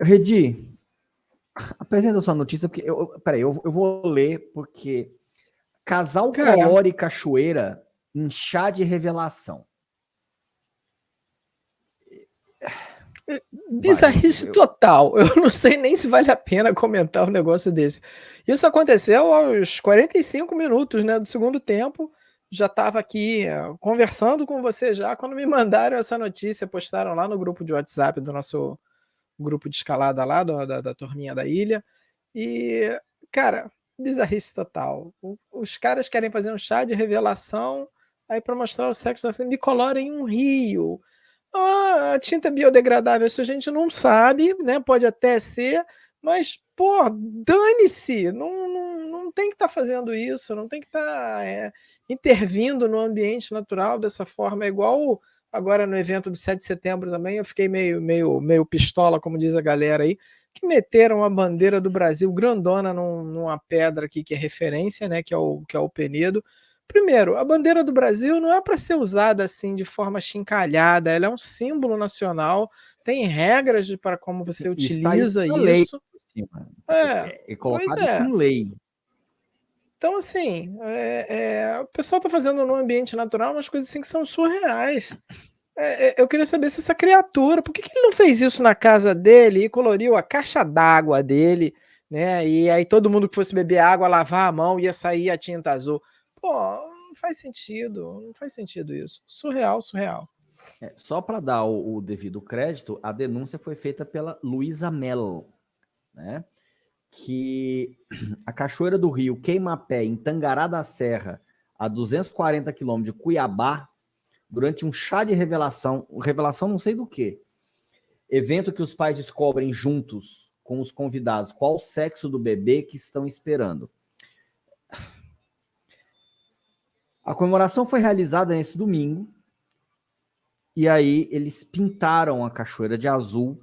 Redi, apresenta sua notícia, porque eu, peraí, eu, eu vou ler, porque casal Colore Cachoeira em chá de revelação. Bizarrice total. Eu não sei nem se vale a pena comentar um negócio desse. Isso aconteceu aos 45 minutos né, do segundo tempo. Já estava aqui uh, conversando com você já quando me mandaram essa notícia, postaram lá no grupo de WhatsApp do nosso grupo de escalada lá, do, da, da turminha da ilha. E, cara, bizarrice total. O, os caras querem fazer um chá de revelação aí para mostrar o sexo assim, me colorem um rio ah, tinta é biodegradável, isso a gente não sabe, né? Pode até ser, mas, pô, dane-se, não, não, não tem que estar tá fazendo isso, não tem que estar tá, é, intervindo no ambiente natural dessa forma, é igual agora no evento do 7 de setembro também, eu fiquei meio, meio, meio pistola, como diz a galera aí, que meteram a bandeira do Brasil grandona num, numa pedra aqui que é referência, né, que é o, que é o Penedo, Primeiro, a bandeira do Brasil não é para ser usada assim de forma chincalhada, ela é um símbolo nacional, tem regras para como você utiliza isso. Lei é, é colocado é. em lei. Então, assim, é, é, o pessoal está fazendo no ambiente natural umas coisas assim que são surreais. É, é, eu queria saber se essa criatura, por que, que, ele não fez isso na casa dele e coloriu a caixa d'água dele, né? E aí todo mundo que fosse beber água, lavar a mão, ia sair a tinta azul. Pô, não faz sentido, não faz sentido isso. Surreal, surreal. É, só para dar o, o, devido crédito, a denúncia foi feita pela Luísa Mel, né? Que a Cachoeira do Rio queima pé em Tangará da Serra, a 240 quilômetros de Cuiabá, durante um chá de revelação, revelação não sei do que, evento que os pais descobrem juntos com os convidados qual o sexo do bebê que estão esperando. A comemoração foi realizada nesse domingo, e aí eles pintaram a cachoeira de azul,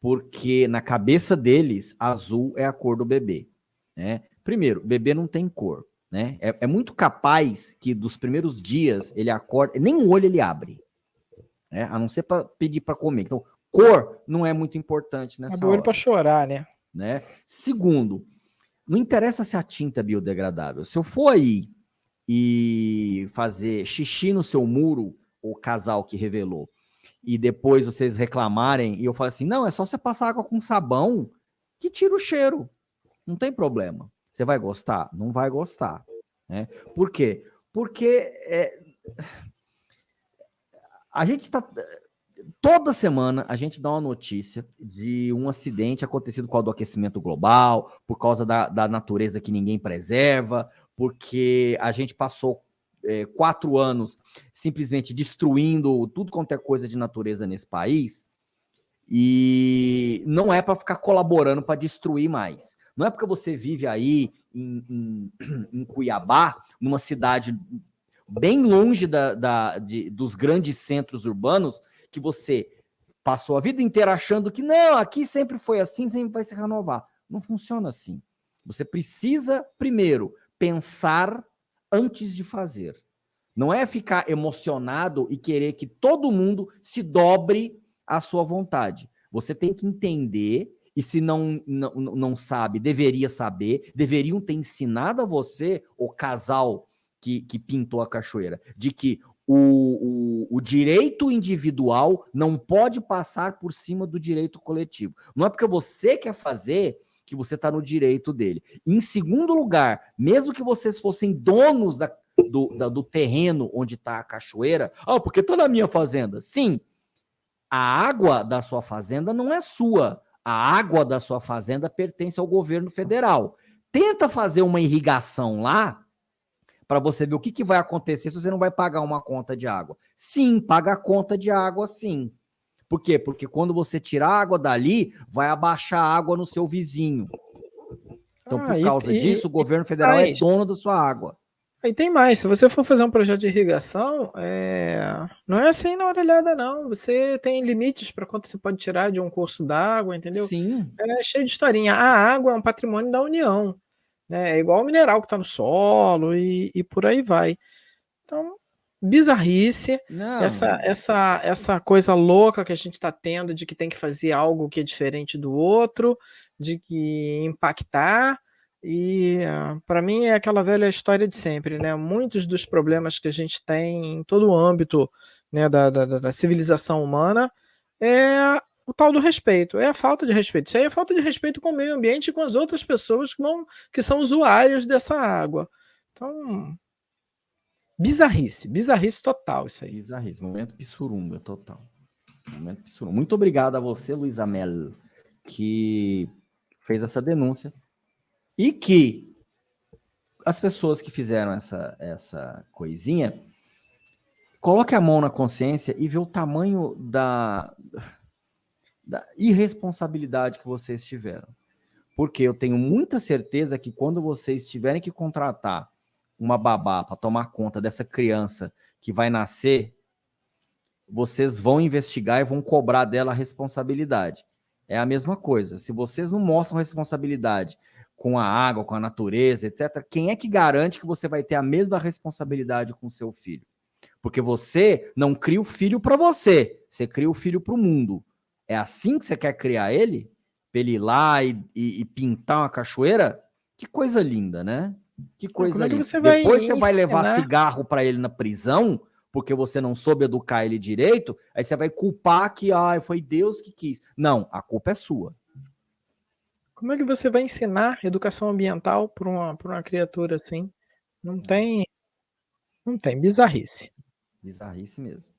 porque na cabeça deles, azul é a cor do bebê. Né? Primeiro, bebê não tem cor. Né? É, é muito capaz que dos primeiros dias ele acorda, nem o olho ele abre. Né? A não ser para pedir para comer. Então, cor não é muito importante nessa Abre olho para chorar, né? né? Segundo, não interessa se a tinta é biodegradável. Se eu for aí e fazer xixi no seu muro, o casal que revelou, e depois vocês reclamarem, e eu falo assim, não, é só você passar água com sabão que tira o cheiro. Não tem problema. Você vai gostar? Não vai gostar. Né? Por quê? Porque é, a gente está... Toda semana a gente dá uma notícia de um acidente acontecido com o aquecimento global, por causa da, da natureza que ninguém preserva, porque a gente passou é, quatro anos simplesmente destruindo tudo quanto é coisa de natureza nesse país, e não é para ficar colaborando para destruir mais. Não é porque você vive aí em, em, em Cuiabá, numa cidade bem longe da, da, de, dos grandes centros urbanos, que você passou a vida inteira achando que não, aqui sempre foi assim, sempre vai se renovar. Não funciona assim. Você precisa, primeiro, pensar antes de fazer. Não é ficar emocionado e querer que todo mundo se dobre à sua vontade. Você tem que entender, e se não, não, não sabe, deveria saber, deveriam ter ensinado a você, o casal que, que pintou a cachoeira, de que o, o, o, direito individual não pode passar por cima do direito coletivo. Não é porque você quer fazer que você está no direito dele. Em segundo lugar, mesmo que vocês fossem donos da, do, da, do terreno onde está a cachoeira, ah, porque está na minha fazenda. Sim, a água da sua fazenda não é sua. A água da sua fazenda pertence ao governo federal. Tenta fazer uma irrigação lá para você ver o que, que vai acontecer se você não vai pagar uma conta de água. Sim, paga a conta de água, sim. Por quê? Porque quando você tirar a água dali, vai abaixar a água no seu vizinho. Então, ah, por causa e, disso, e, o governo federal é dono da sua água. E tem mais, se você for fazer um projeto de irrigação, é... não é assim na orelhada, não. Você tem limites para quanto você pode tirar de um curso d'água, entendeu? Sim. É cheio de historinha. A água é um patrimônio da União. Né? É igual o mineral que está no solo e, e por aí vai. Então, bizarrice, não. essa essa essa coisa louca que a gente está tendo de que tem que fazer algo que é diferente do outro, de que impactar, e para mim é aquela velha história de sempre, né? Muitos dos problemas que a gente tem em todo o âmbito né, da, da, da civilização humana é o tal do respeito, é a falta de respeito. Isso aí é falta de respeito com o meio ambiente e com as outras pessoas que, vão, que são usuários dessa água. Então, bizarrice, bizarrice total isso aí. Bizarrice, momento pissurunga total. Momento pissurunga. Muito obrigado a você, Luiz Amel, que fez essa denúncia e que as pessoas que fizeram essa, essa coisinha coloque a mão na consciência e vê o tamanho da da irresponsabilidade que vocês tiveram. Porque eu tenho muita certeza que quando vocês tiverem que contratar uma babá para tomar conta dessa criança que vai nascer, vocês vão investigar e vão cobrar dela a responsabilidade. É a mesma coisa. Se vocês não mostram responsabilidade com a água, com a natureza, etc., quem é que garante que você vai ter a mesma responsabilidade com o seu filho? Porque você não cria o filho para você, você cria o filho para o mundo. É assim que você quer criar ele? Pra ele ir lá e, e, e pintar uma cachoeira? Que coisa linda, né? Que coisa é que linda. Depois você vai levar cigarro para ele na prisão, porque você não soube educar ele direito, aí você vai culpar que ah, foi Deus que quis. Não, a culpa é sua. Como é que você vai ensinar educação ambiental para uma, uma criatura assim? Não tem. Não tem, bizarrice. Bizarrice mesmo.